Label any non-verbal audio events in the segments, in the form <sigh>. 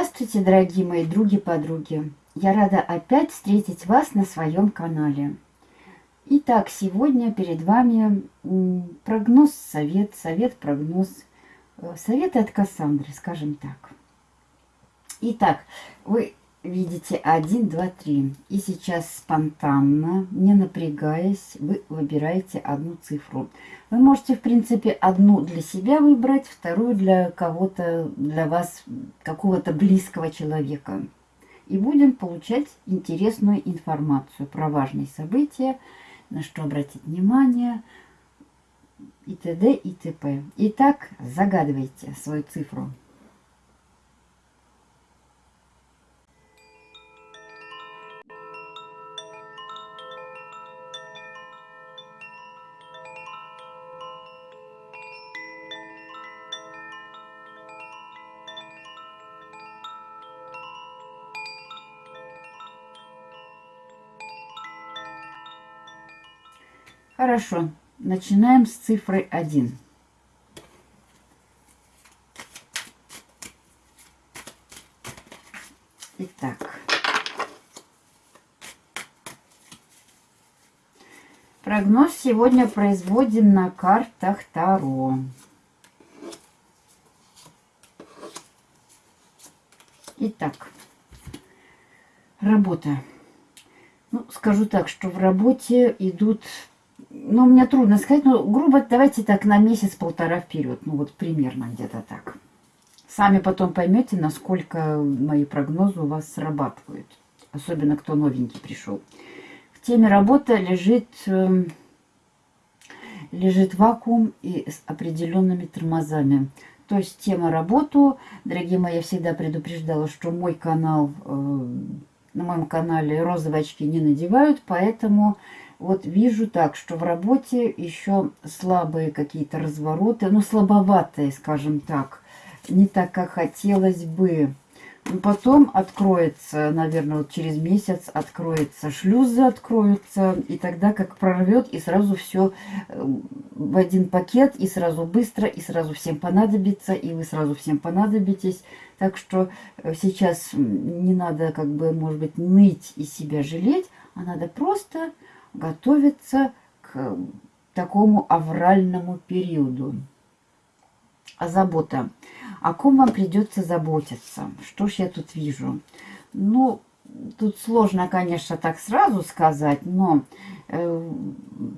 Здравствуйте, дорогие мои други-подруги! Я рада опять встретить вас на своем канале. Итак, сегодня перед вами прогноз, совет, совет, прогноз, э, советы от Кассандры, скажем так. Итак, вы видите 1, 2, 3. И сейчас спонтанно, не напрягаясь, вы выбираете одну цифру. Вы можете, в принципе, одну для себя выбрать, вторую для кого-то, для вас, какого-то близкого человека. И будем получать интересную информацию про важные события, на что обратить внимание, и т.д. и т.п. Итак, загадывайте свою цифру. Хорошо, начинаем с цифры 1. Итак. Прогноз сегодня производим на картах Таро. Итак, работа. Ну, скажу так, что в работе идут ну, мне трудно сказать, но грубо давайте так на месяц-полтора вперед. Ну, вот примерно где-то так. Сами потом поймете, насколько мои прогнозы у вас срабатывают. Особенно, кто новенький пришел. В теме работы лежит, э, лежит вакуум и с определенными тормозами. То есть тема работу, дорогие мои, я всегда предупреждала, что мой канал, э, на моем канале розовые очки не надевают, поэтому вот вижу так, что в работе еще слабые какие-то развороты, ну, слабоватые, скажем так, не так, как хотелось бы. Но потом откроется, наверное, вот через месяц откроется, шлюзы откроются, и тогда как прорвет, и сразу все э, в один пакет, и сразу быстро, и сразу всем понадобится, и вы сразу всем понадобитесь. Так что э, сейчас не надо, как бы, может быть, ныть и себя жалеть, а надо просто готовится к такому авральному периоду. А забота. О ком вам придется заботиться? Что ж я тут вижу? Ну, тут сложно, конечно, так сразу сказать, но э,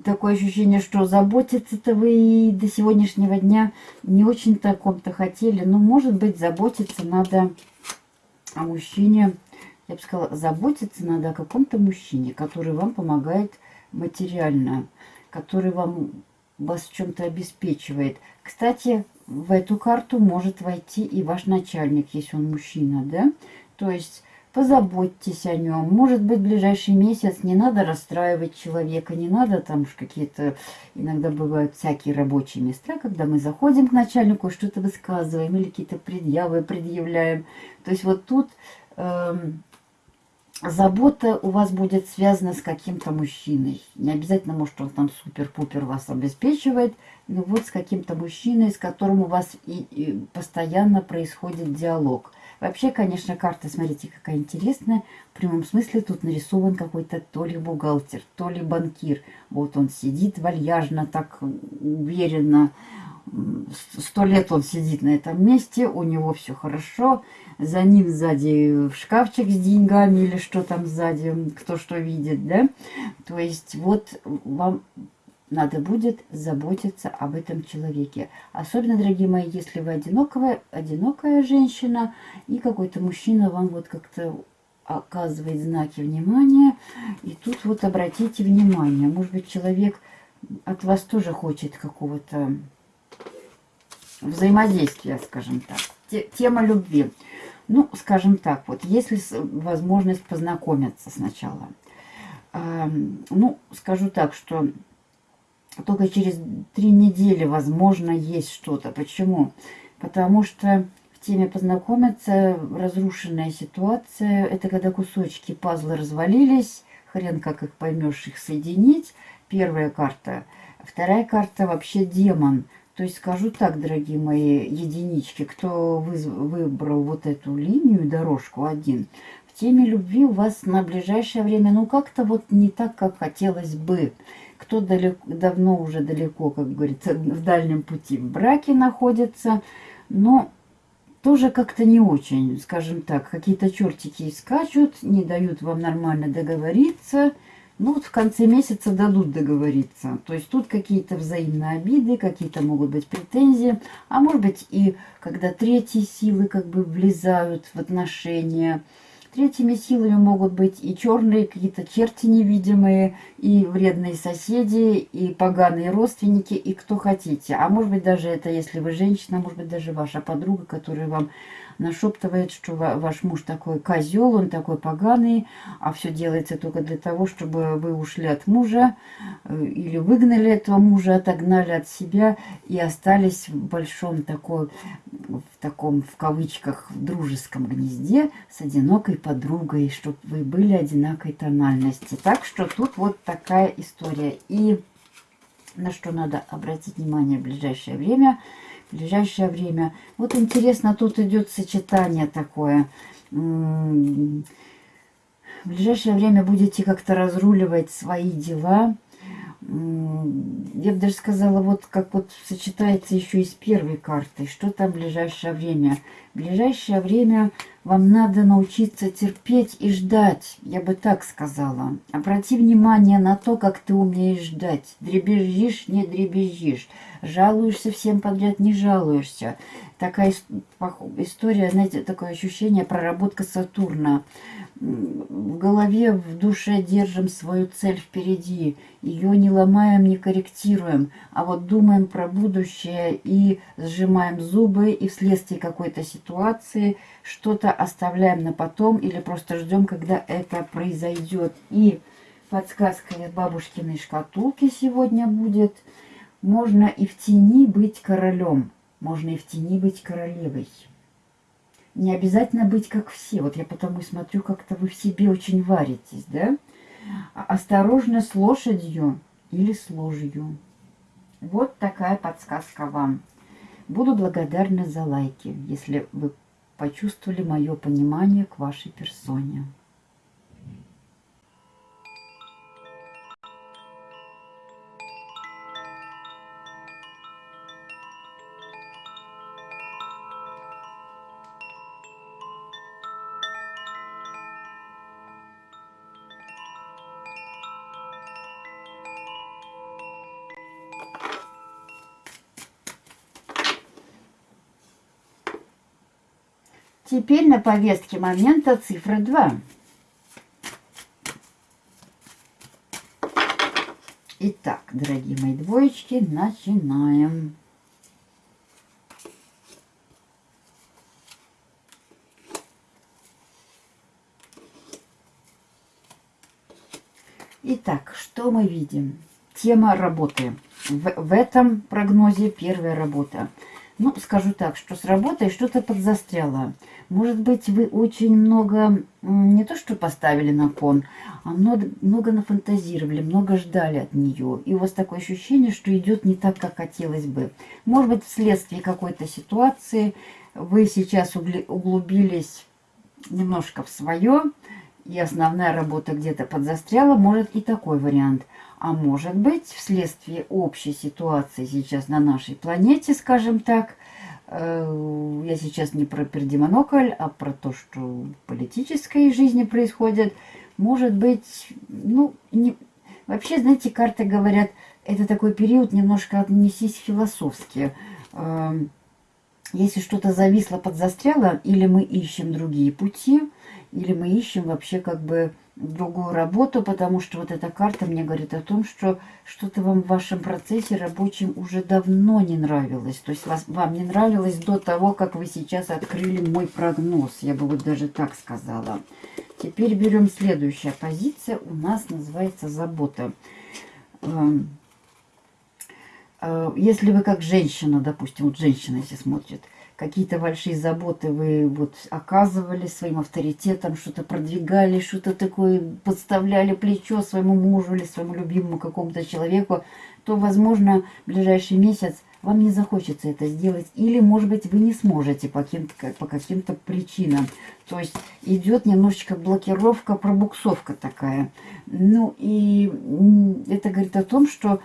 такое ощущение, что заботиться-то вы и до сегодняшнего дня не очень-то о ком-то хотели. Но, может быть, заботиться надо о мужчине, я бы сказала, заботиться надо о каком-то мужчине, который вам помогает материально, который вам вас чем-то обеспечивает. Кстати, в эту карту может войти и ваш начальник, если он мужчина, да? То есть позаботьтесь о нем. Может быть, в ближайший месяц не надо расстраивать человека, не надо там уж какие-то, иногда бывают всякие рабочие места, когда мы заходим к начальнику, что-то высказываем или какие-то предъявы предъявляем. То есть вот тут... Эм, забота у вас будет связана с каким-то мужчиной. Не обязательно, может, он там супер-пупер вас обеспечивает, но вот с каким-то мужчиной, с которым у вас и, и постоянно происходит диалог. Вообще, конечно, карта, смотрите, какая интересная. В прямом смысле тут нарисован какой-то то ли бухгалтер, то ли банкир. Вот он сидит вальяжно, так уверенно, сто лет он сидит на этом месте, у него все хорошо, за ним сзади шкафчик с деньгами или что там сзади, кто что видит, да? То есть вот вам надо будет заботиться об этом человеке. Особенно, дорогие мои, если вы одинокая, одинокая женщина, и какой-то мужчина вам вот как-то оказывает знаки внимания, и тут вот обратите внимание, может быть, человек от вас тоже хочет какого-то взаимодействия, скажем так. Тема любви. Ну, скажем так, вот, если возможность познакомиться сначала. Ну, скажу так, что только через три недели, возможно, есть что-то. Почему? Потому что в теме познакомиться разрушенная ситуация, это когда кусочки пазла развалились, хрен как их поймешь, их соединить. Первая карта. Вторая карта вообще демон. То есть скажу так, дорогие мои единички, кто выбрал вот эту линию, дорожку один, в теме любви у вас на ближайшее время, ну как-то вот не так, как хотелось бы. Кто далеко, давно уже далеко, как говорится, в дальнем пути в браке находится, но тоже как-то не очень, скажем так, какие-то чертики скачут, не дают вам нормально договориться – ну вот в конце месяца дадут договориться. То есть тут какие-то взаимные обиды, какие-то могут быть претензии. А может быть и когда третьи силы как бы влезают в отношения. Третьими силами могут быть и черные, какие-то черти невидимые, и вредные соседи, и поганые родственники, и кто хотите. А может быть даже это, если вы женщина, может быть даже ваша подруга, которая вам нашептывает, что ваш муж такой козел, он такой поганый, а все делается только для того, чтобы вы ушли от мужа э, или выгнали этого мужа, отогнали от себя и остались в большом такой, в таком, в кавычках, дружеском гнезде с одинокой подругой, чтобы вы были одинакой тональности. Так что тут вот такая история. И на что надо обратить внимание в ближайшее время – в ближайшее время. Вот интересно, тут идет сочетание такое. В ближайшее время будете как-то разруливать свои дела. Я бы даже сказала, вот как вот сочетается еще и с первой картой. Что там в ближайшее время? В ближайшее время вам надо научиться терпеть и ждать. Я бы так сказала. Обрати внимание на то, как ты умеешь ждать. Дребезжишь, не дребезжишь. Жалуешься всем подряд, не жалуешься. Такая история, знаете, такое ощущение, проработка Сатурна. В голове, в душе держим свою цель впереди. Ее не ломаем, не корректируем, а вот думаем про будущее и сжимаем зубы, и вследствие какой-то ситуации что-то оставляем на потом или просто ждем, когда это произойдет. И подсказка из бабушкиной шкатулки сегодня будет – можно и в тени быть королем, можно и в тени быть королевой. Не обязательно быть как все. Вот я потому и смотрю, как-то вы в себе очень варитесь, да? А осторожно с лошадью или с ложью. Вот такая подсказка вам. Буду благодарна за лайки, если вы почувствовали мое понимание к вашей персоне. Теперь на повестке момента цифра 2. Итак, дорогие мои двоечки, начинаем. Итак, что мы видим? Тема работы. В, в этом прогнозе первая работа. Ну, скажу так, что с работой что-то подзастряло. Может быть, вы очень много, не то что поставили на кон, а много, много нафантазировали, много ждали от нее. И у вас такое ощущение, что идет не так, как хотелось бы. Может быть, вследствие какой-то ситуации вы сейчас углубились немножко в свое, и основная работа где-то подзастряла. Может и такой вариант. А может быть, вследствие общей ситуации сейчас на нашей планете, скажем так, э, я сейчас не про пердемонокль, а про то, что в политической жизни происходит, может быть, ну, не... вообще, знаете, карты говорят, это такой период, немножко отнесись философски. Эм, если что-то зависло, подзастряло, или мы ищем другие пути, или мы ищем вообще как бы другую работу, потому что вот эта карта мне говорит о том, что что-то вам в вашем процессе рабочем уже давно не нравилось. То есть вас, вам не нравилось до того, как вы сейчас открыли мой прогноз. Я бы вот даже так сказала. Теперь берем следующая позиция. У нас называется забота. Эм, э, если вы как женщина, допустим, вот женщина если смотрит, какие-то большие заботы вы вот оказывали своим авторитетом, что-то продвигали, что-то такое подставляли плечо своему мужу или своему любимому какому-то человеку, то, возможно, в ближайший месяц вам не захочется это сделать, или, может быть, вы не сможете по каким-то по каким причинам. То есть идет немножечко блокировка, пробуксовка такая. Ну и это говорит о том, что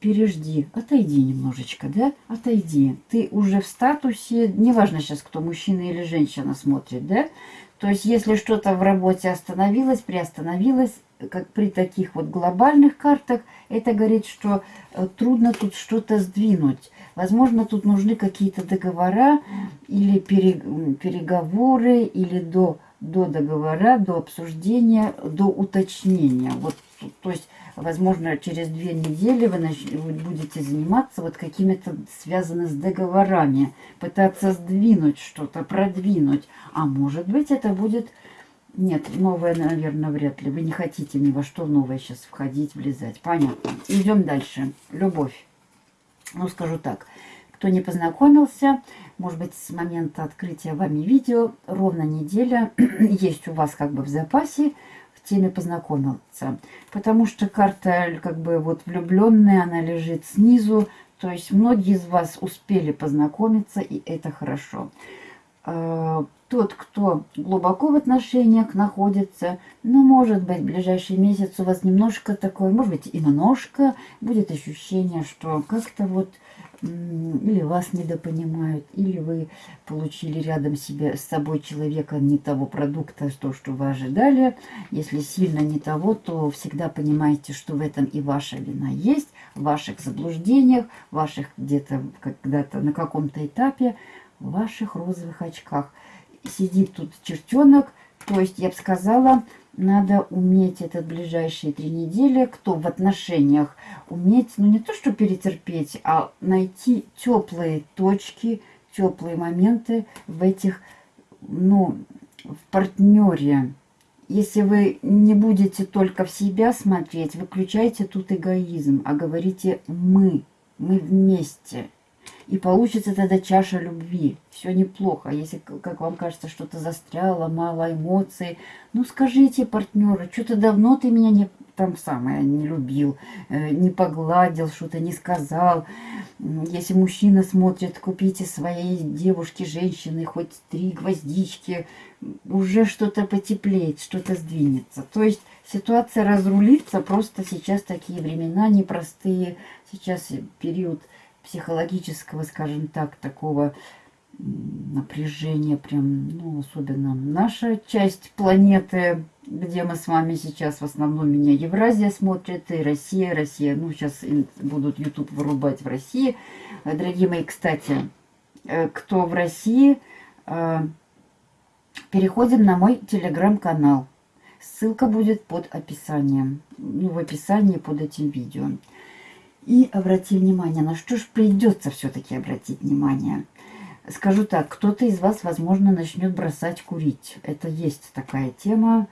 пережди, отойди немножечко, да, отойди. Ты уже в статусе, неважно сейчас, кто мужчина или женщина смотрит, да, то есть если что-то в работе остановилось, приостановилось, как при таких вот глобальных картах, это говорит, что э, трудно тут что-то сдвинуть. Возможно, тут нужны какие-то договора или переговоры, или до, до договора, до обсуждения, до уточнения. Вот, то есть, возможно, через две недели вы, нач... вы будете заниматься вот какими-то связанными с договорами, пытаться сдвинуть что-то, продвинуть. А может быть, это будет нет, новое, наверное, вряд ли. Вы не хотите ни во что новое сейчас входить, влезать. Понятно. Идем дальше. Любовь. Ну, скажу так. Кто не познакомился, может быть, с момента открытия вами видео, ровно неделя <clears throat> есть у вас как бы в запасе в теме познакомиться. Потому что карта как бы вот влюбленная, она лежит снизу. То есть многие из вас успели познакомиться, и это хорошо. Тот, кто глубоко в отношениях находится, ну, может быть, в ближайший месяц у вас немножко такое, может быть, и немножко будет ощущение, что как-то вот или вас недопонимают, или вы получили рядом себе с собой человека не того продукта, то, что вы ожидали. Если сильно не того, то всегда понимаете, что в этом и ваша вина есть, в ваших заблуждениях, ваших где-то когда-то на каком-то этапе, в ваших розовых очках – сидит тут чертенок. То есть, я бы сказала, надо уметь этот ближайшие три недели, кто в отношениях, уметь, ну не то что перетерпеть, а найти теплые точки, теплые моменты в этих, ну, в партнере. Если вы не будете только в себя смотреть, выключайте тут эгоизм, а говорите «мы», «мы вместе». И получится тогда чаша любви. Все неплохо. Если, как вам кажется, что-то застряло, мало эмоций, ну скажите партнеру, что-то давно ты меня не там самое не любил, э, не погладил, что-то не сказал. Если мужчина смотрит, купите своей девушке, женщины хоть три гвоздички, уже что-то потеплеет, что-то сдвинется. То есть ситуация разрулится, просто сейчас такие времена непростые, сейчас период психологического, скажем так, такого напряжения, прям, ну, особенно наша часть планеты, где мы с вами сейчас в основном меня Евразия смотрит, и Россия, Россия, ну, сейчас будут YouTube вырубать в России. Дорогие мои, кстати, э, кто в России, э, переходим на мой телеграм-канал. Ссылка будет под описанием, ну, в описании под этим видео. И обрати внимание, на что же придется все-таки обратить внимание. Скажу так, кто-то из вас, возможно, начнет бросать курить. Это есть такая тема.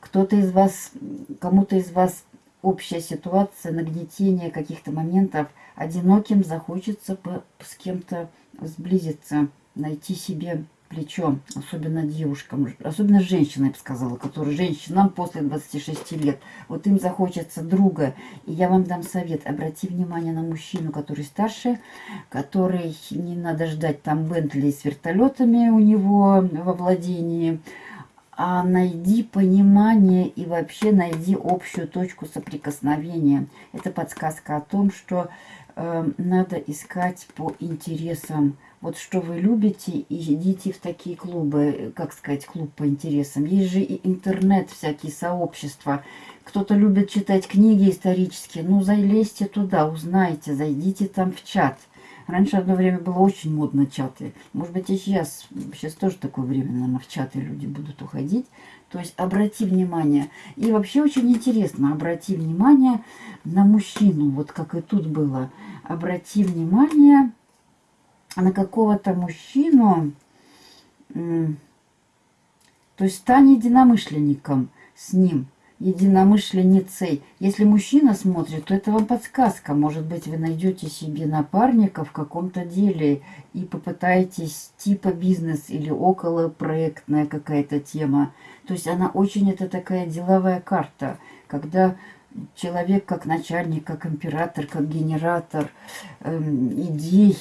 Кто-то из вас, кому-то из вас общая ситуация, нагнетение каких-то моментов, одиноким захочется с кем-то сблизиться, найти себе плечо, особенно девушкам, особенно женщинам, я бы сказала, которые женщинам после 26 лет, вот им захочется друга. И я вам дам совет, обрати внимание на мужчину, который старше, который не надо ждать там Бентли с вертолетами у него во владении, а найди понимание и вообще найди общую точку соприкосновения. Это подсказка о том, что э, надо искать по интересам вот что вы любите, и идите в такие клубы, как сказать, клуб по интересам. Есть же и интернет, всякие сообщества. Кто-то любит читать книги исторические, ну, залезьте туда, узнайте, зайдите там в чат. Раньше одно время было очень модно чаты. Может быть, и сейчас, сейчас тоже такое время, наверное, в чаты люди будут уходить. То есть обрати внимание. И вообще очень интересно, обрати внимание на мужчину, вот как и тут было. Обрати внимание на какого-то мужчину, то есть стань единомышленником с ним, единомышленницей. Если мужчина смотрит, то это вам подсказка. Может быть, вы найдете себе напарника в каком-то деле и попытаетесь типа бизнес или около проектная какая-то тема. То есть она очень, это такая деловая карта, когда человек как начальник, как император, как генератор эм, идей.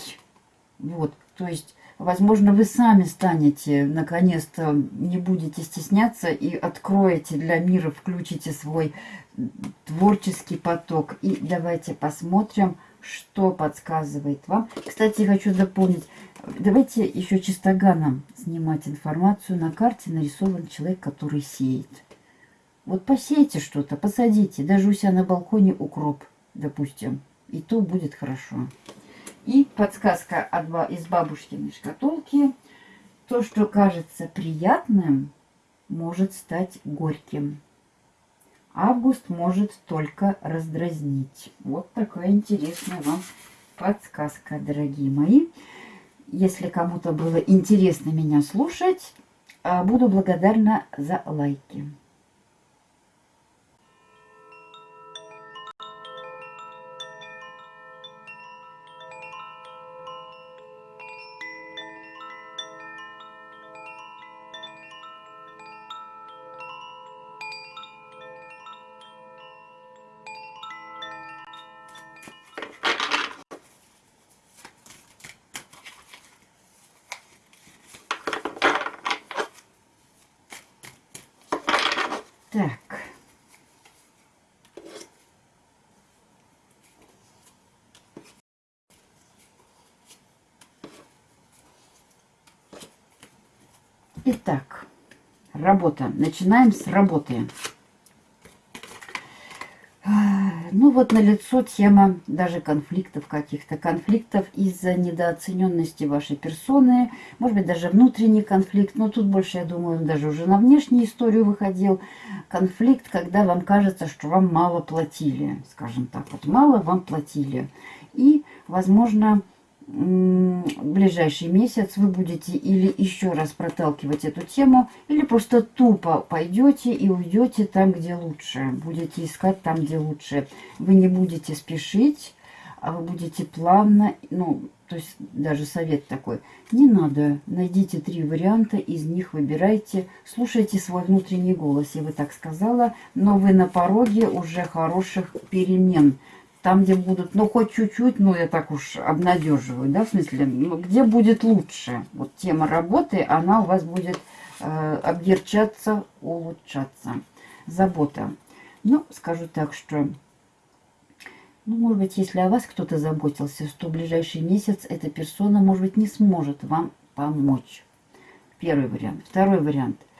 Вот, то есть, возможно, вы сами станете, наконец-то, не будете стесняться и откроете для мира, включите свой творческий поток. И давайте посмотрим, что подсказывает вам. Кстати, хочу дополнить, давайте еще чистоганом снимать информацию. На карте нарисован человек, который сеет. Вот посейте что-то, посадите, даже у себя на балконе укроп, допустим, и то будет хорошо. И подсказка из бабушкиной шкатулки. То, что кажется приятным, может стать горьким. Август может только раздразнить. Вот такая интересная вам подсказка, дорогие мои. Если кому-то было интересно меня слушать, а, буду благодарна за лайки. Так. Итак, работа. Начинаем с работы. Ну вот на лицо тема даже конфликтов каких-то. Конфликтов из-за недооцененности вашей персоны. Может быть, даже внутренний конфликт. Но тут больше, я думаю, даже уже на внешнюю историю выходил. Конфликт, когда вам кажется, что вам мало платили. Скажем так, вот мало вам платили. И, возможно, ближайший месяц вы будете или еще раз проталкивать эту тему, или просто тупо пойдете и уйдете там, где лучше. Будете искать там, где лучше. Вы не будете спешить, а вы будете плавно, ну, то есть даже совет такой. Не надо, найдите три варианта, из них выбирайте, слушайте свой внутренний голос, я бы так сказала, но вы на пороге уже хороших перемен там, где будут, ну, хоть чуть-чуть, ну, я так уж обнадеживаю, да, в смысле, ну, где будет лучше. Вот тема работы, она у вас будет э, обдерчаться, улучшаться. Забота. Ну, скажу так, что, ну, может быть, если о вас кто-то заботился, то в ближайший месяц эта персона, может быть, не сможет вам помочь. Первый вариант. Второй вариант –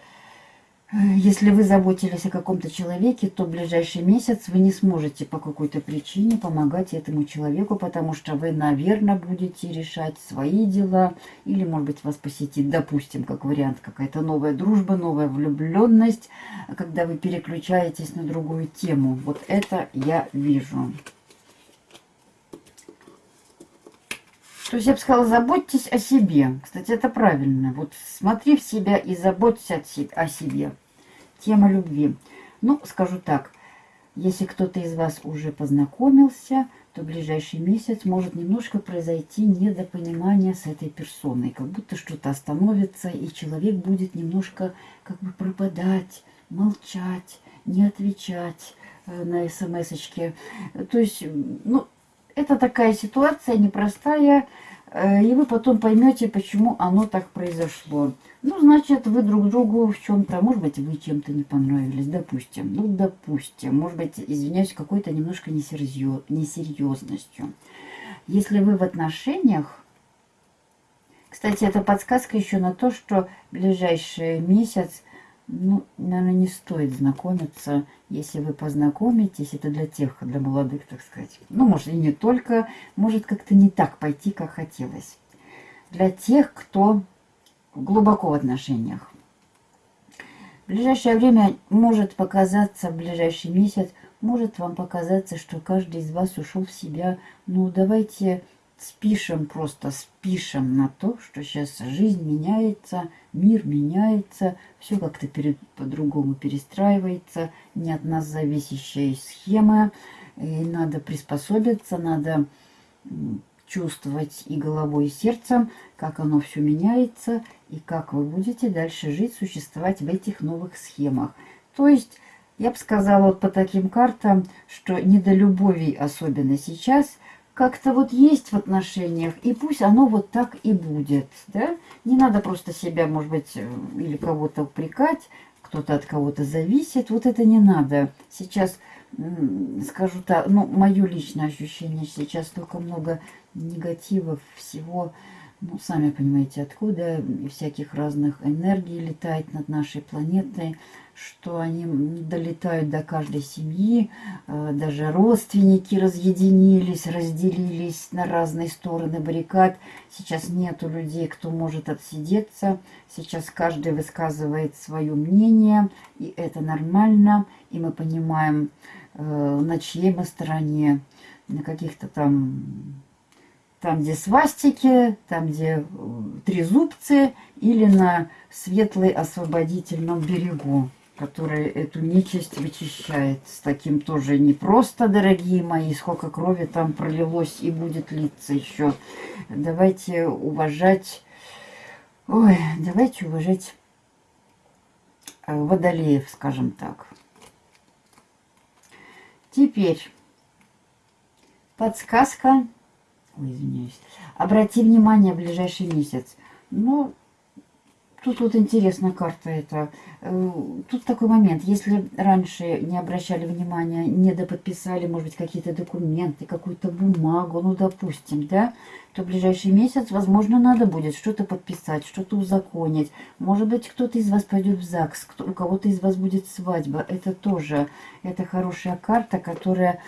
если вы заботились о каком-то человеке, то в ближайший месяц вы не сможете по какой-то причине помогать этому человеку, потому что вы, наверное, будете решать свои дела, или, может быть, вас посетит, допустим, как вариант, какая-то новая дружба, новая влюбленность, когда вы переключаетесь на другую тему. Вот это я вижу. То есть я бы сказала, заботьтесь о себе. Кстати, это правильно. Вот смотри в себя и заботься о себе. Тема любви. Ну, скажу так, если кто-то из вас уже познакомился, то ближайший месяц может немножко произойти недопонимание с этой персоной. Как будто что-то остановится, и человек будет немножко как бы пропадать, молчать, не отвечать э, на смс-очки. То есть, ну, это такая ситуация непростая, и вы потом поймете, почему оно так произошло. Ну, значит, вы друг другу в чем-то, может быть, вы чем-то не понравились, допустим. Ну, допустим, может быть, извиняюсь, какой-то немножко несерьезностью. Если вы в отношениях, кстати, это подсказка еще на то, что ближайший месяц ну, наверное, не стоит знакомиться. Если вы познакомитесь, это для тех, для молодых, так сказать. Ну, может, и не только. Может как-то не так пойти, как хотелось. Для тех, кто глубоко в отношениях. В ближайшее время может показаться, в ближайший месяц, может вам показаться, что каждый из вас ушел в себя. Ну, давайте спишем просто, спишем на то, что сейчас жизнь меняется, мир меняется, все как-то по-другому перестраивается, не от нас зависящая схема, и надо приспособиться, надо чувствовать и головой, и сердцем, как оно все меняется, и как вы будете дальше жить, существовать в этих новых схемах. То есть Я бы сказала вот по таким картам, что недолюбовий особенно сейчас как-то вот есть в отношениях, и пусть оно вот так и будет, да? Не надо просто себя, может быть, э, или кого-то упрекать, кто-то от кого-то зависит, вот это не надо. Сейчас, скажу так, ну, мое личное ощущение, сейчас столько много негатива, всего, ну, сами понимаете, откуда, всяких разных энергий летает над нашей планетой, что они долетают до каждой семьи, э, даже родственники разъединились, разделились на разные стороны баррикад. Сейчас нету людей, кто может отсидеться. Сейчас каждый высказывает свое мнение, и это нормально, и мы понимаем, э, на чьей мы стороне, на каких-то там там, где свастики, там, где э, трезубцы, или на светлой освободительном берегу который эту нечисть вычищает. С таким тоже непросто, дорогие мои, сколько крови там пролилось и будет литься еще. Давайте уважать, ой, давайте уважать э, водолеев, скажем так. Теперь подсказка, ой, извиняюсь, обрати внимание в ближайший месяц. Ну, Тут вот интересная карта это. Э, тут такой момент. Если раньше не обращали внимания, не доподписали, может быть, какие-то документы, какую-то бумагу, ну, допустим, да, то в ближайший месяц, возможно, надо будет что-то подписать, что-то узаконить. Может быть, кто-то из вас пойдет в ЗАГС, кто, у кого-то из вас будет свадьба. Это тоже, это хорошая карта, которая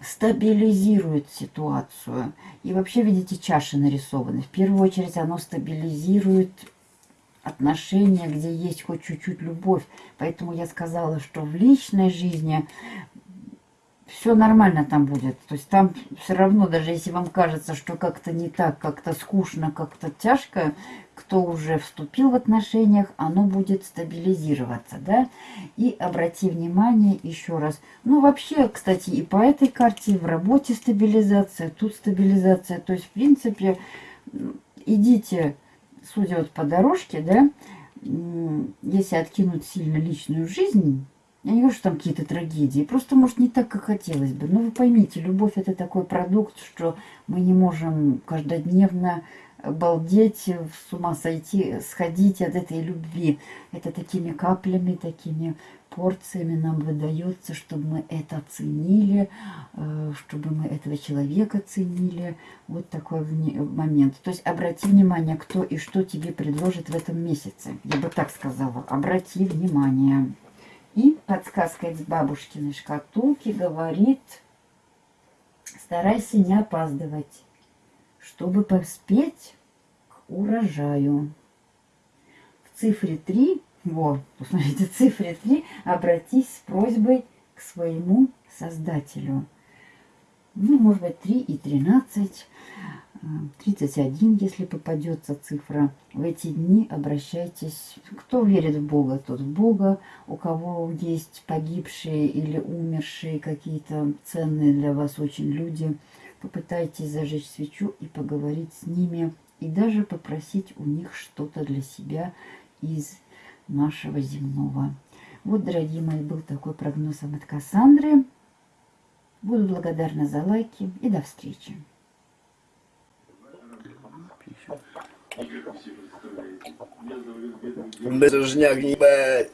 стабилизирует ситуацию. И вообще, видите, чаши нарисованы. В первую очередь, оно стабилизирует отношения, где есть хоть чуть-чуть любовь. Поэтому я сказала, что в личной жизни все нормально там будет. То есть там все равно, даже если вам кажется, что как-то не так, как-то скучно, как-то тяжко, кто уже вступил в отношениях, оно будет стабилизироваться, да. И обрати внимание еще раз. Ну, вообще, кстати, и по этой карте в работе стабилизация, тут стабилизация. То есть, в принципе, идите судя вот по дорожке, да, если откинуть сильно личную жизнь, я не говорю, что там какие-то трагедии, просто, может, не так, как хотелось бы. Но вы поймите, любовь – это такой продукт, что мы не можем каждодневно балдеть, с ума сойти, сходить от этой любви. Это такими каплями, такими порциями нам выдается, чтобы мы это ценили, э, чтобы мы этого человека ценили. Вот такой момент. То есть обрати внимание, кто и что тебе предложит в этом месяце. Я бы так сказала. Обрати внимание. И подсказка из бабушкиной шкатулки говорит, старайся не опаздывать, чтобы поспеть к урожаю. В цифре 3 вот, посмотрите, <laughs> цифре 3. Обратись с просьбой к своему Создателю. Ну, может быть, 3 и 13, 31, э, если попадется цифра. В эти дни обращайтесь. Кто верит в Бога, тот в Бога. У кого есть погибшие или умершие какие-то ценные для вас очень люди, попытайтесь зажечь свечу и поговорить с ними. И даже попросить у них что-то для себя из нашего земного. Вот, дорогие мои, был такой прогноз от Кассандры. Буду благодарна за лайки и до встречи. Безжняк, ебать.